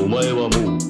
O maior amor.